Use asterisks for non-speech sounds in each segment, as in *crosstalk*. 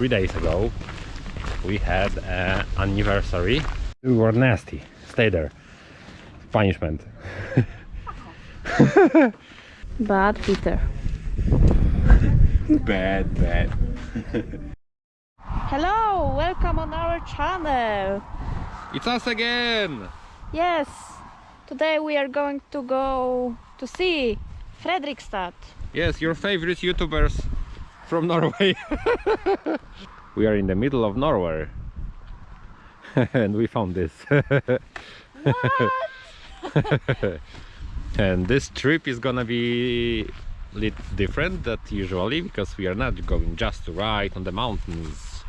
three days ago we had an anniversary. We were nasty. Stay there. Punishment. *laughs* Bad Peter. *laughs* bad, bad. *laughs* Hello, welcome on our channel. It's us again! Yes, today we are going to go to see Fredrikstad. Yes, your favorite YouTubers from Norway. *laughs* we are in the middle of Norway. *laughs* and we found this. *laughs* and this trip is gonna be a little different than usually because we are not going just to ride on the mountains.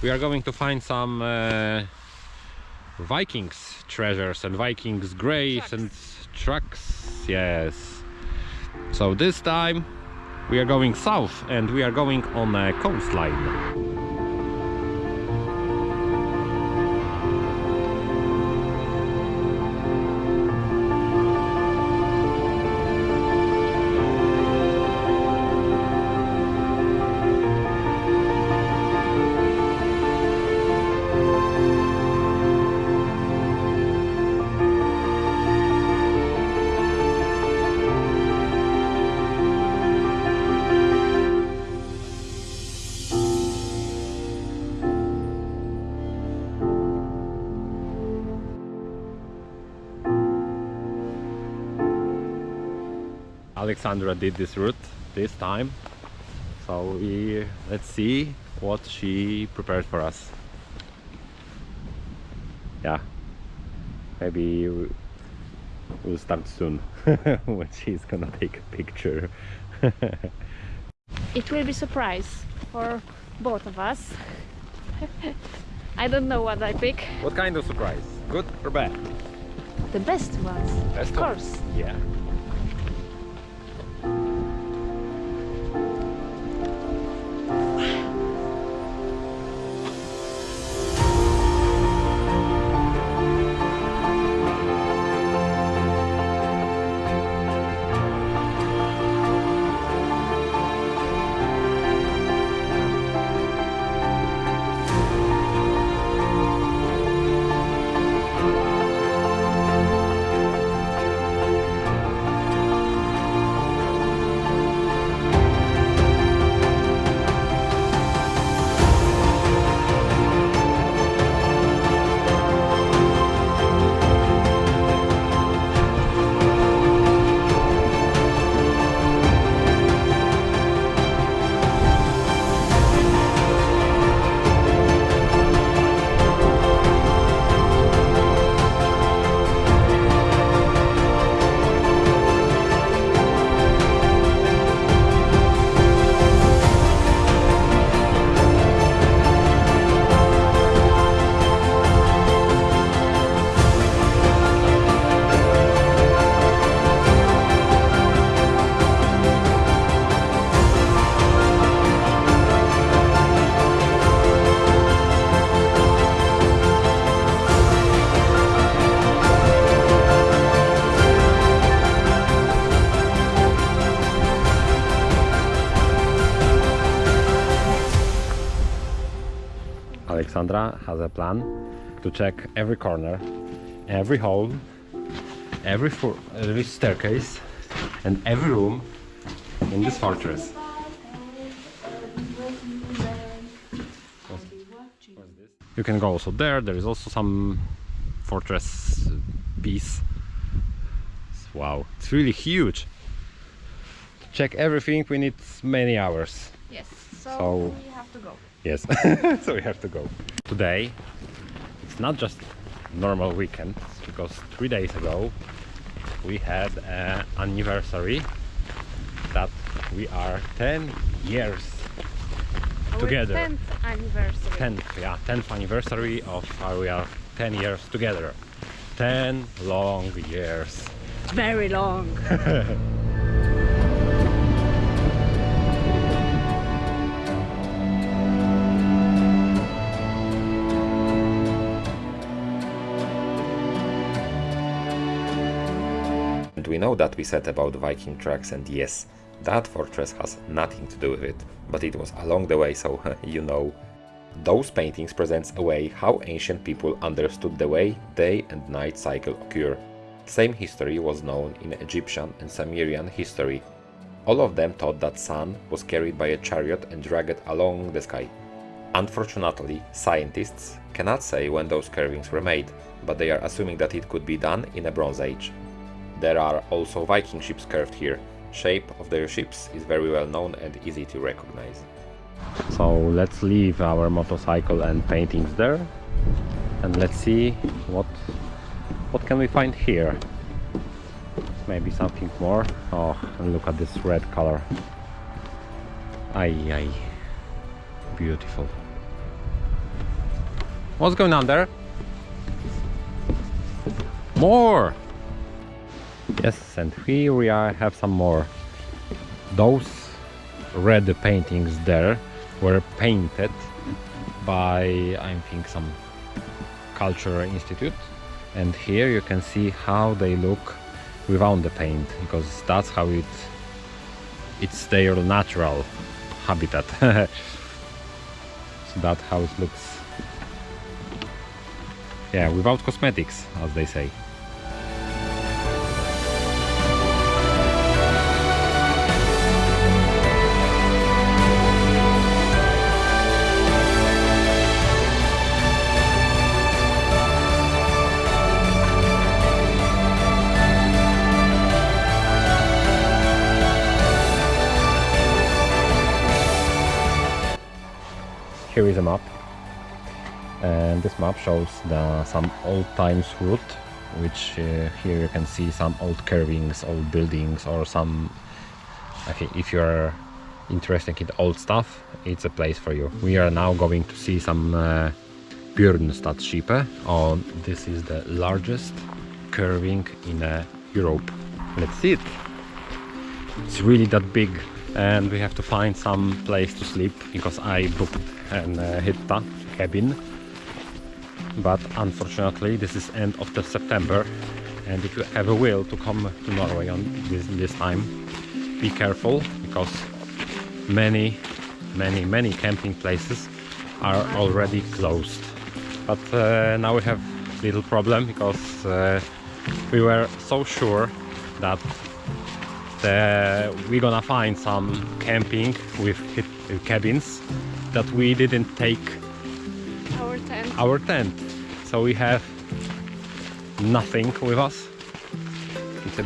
We are going to find some uh, Vikings treasures and Vikings graves and trucks. Yes. So this time we are going south and we are going on a coastline. Alexandra did this route this time so we let's see what she prepared for us yeah maybe we'll start soon *laughs* when she's gonna take a picture *laughs* It will be surprise for both of us. *laughs* I don't know what I pick. what kind of surprise good or bad The best ones, Best of one. course. yeah Alexandra has a plan to check every corner, every hole, every, every staircase and every room in this fortress. You can go also there, there is also some fortress piece. Wow, it's really huge. To check everything we need many hours. Yes, so, So- we have to go. Yes, *laughs* so we have to go. Today, it's not just normal weekend, because three days ago we had an anniversary that we are 10 years Our Together. 10th anniversary. 10th, yeah, 10th anniversary of how we are 10 years together. 10 long years. Very long. *laughs* know that we said about Viking tracks and yes, That fortress has nothing to do with it, but it was along the way, so *laughs* you know. Those paintings presents a way how ancient people understood the way day and night cycle occur. Same history was known in Egyptian and Sumerian history. All of them thought that sun was carried by a chariot and dragged along the sky. Unfortunately, scientists cannot say when those carvings were made, but they are assuming that it could be done in a Bronze Age. There are also Viking ships carved here. Shape of their ships is very well known and easy to recognize. So let's leave our motorcycle and paintings there and let's see what what can we find here. Maybe something more. Oh, and look at this red color. Ay ay. Beautiful. What's going on there? More! Yes, and here we are, have some more. Those red paintings there were painted by, I think, some cultural institute. And here you can see how they look without the paint, because that's how it it's their natural habitat. *laughs* so that's how it looks. Yeah, without cosmetics, as they say. And this map shows the, some old times route which uh, here you can see some old carvings, old buildings or some think if you're interested in old stuff it's a place for you. We are now going to see some uh, Björnstadsskeppet oh, this is the largest curving in uh, Europe. Let's see it. It's really that big and we have to find some place to sleep because I booked an uh, hytta cabin but unfortunately this is end of the September and if you have a will to come to Norway on this, this time be careful because many many many camping places are already closed but uh, now we have little problem because uh, we were so sure that uh, we're gonna find some camping with cabins that we didn't take Our tent. our tent so we have nothing with us. It's a,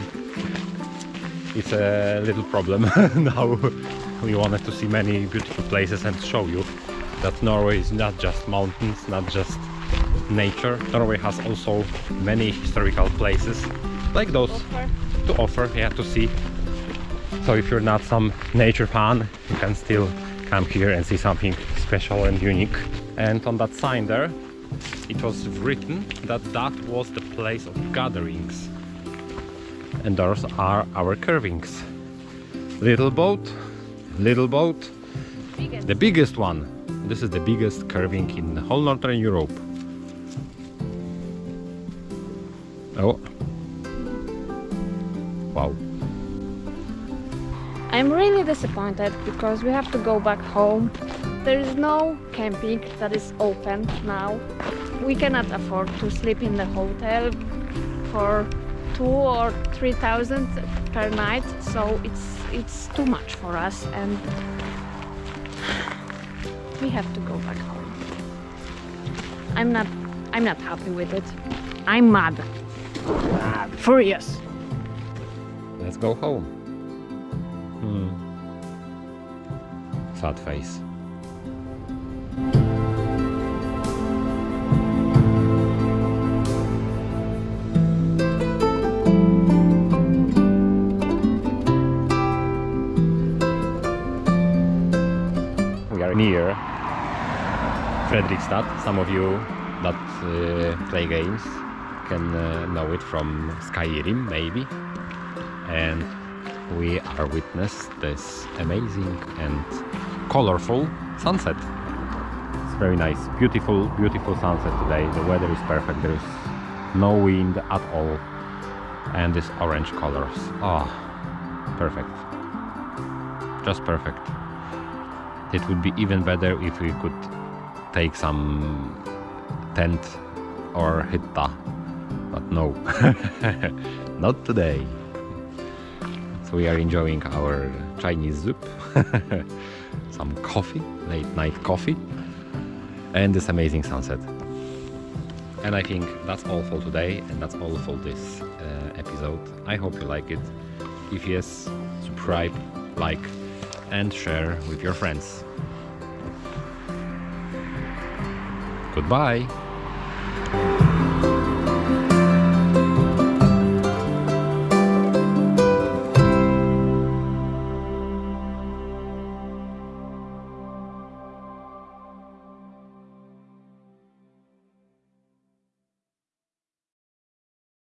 it's a little problem *laughs* now. We wanted to see many beautiful places and show you that Norway is not just mountains not just nature. Norway has also many historical places like those Offer. to offer yeah to see. So if you're not some nature fan you can still come here and see something special and unique. And on that sign there it was written that that was the place of gatherings. And those are our curvings little boat little boat. Biggest. the biggest one. This is the biggest curving in the whole northern Europe. Oh. Wow. I'm really disappointed because we have to go back home. There is no camping that is open now. We cannot afford to sleep in the hotel for two or three thousand per night, so it's it's too much for us and we have to go back home. I'm not I'm not happy with it. I'm mad. Mad. Furious. Let's go home. Hmm. Sad face. Fredrikstad. Some of you that uh, play games can uh, know it from Skyrim, maybe. And we are witness this amazing and colorful sunset. It's very nice, beautiful, beautiful sunset today. The weather is perfect. There is no wind at all, and this orange colors. Oh, perfect. just perfect. It would be even better if we could take some tent or hytta, but no, *laughs* not today. So we are enjoying our Chinese soup, *laughs* some coffee, late night coffee, and this amazing sunset. And I think that's all for today, and that's all for this uh, episode. I hope you like it. If yes, subscribe, like, and share with your friends. Goodbye.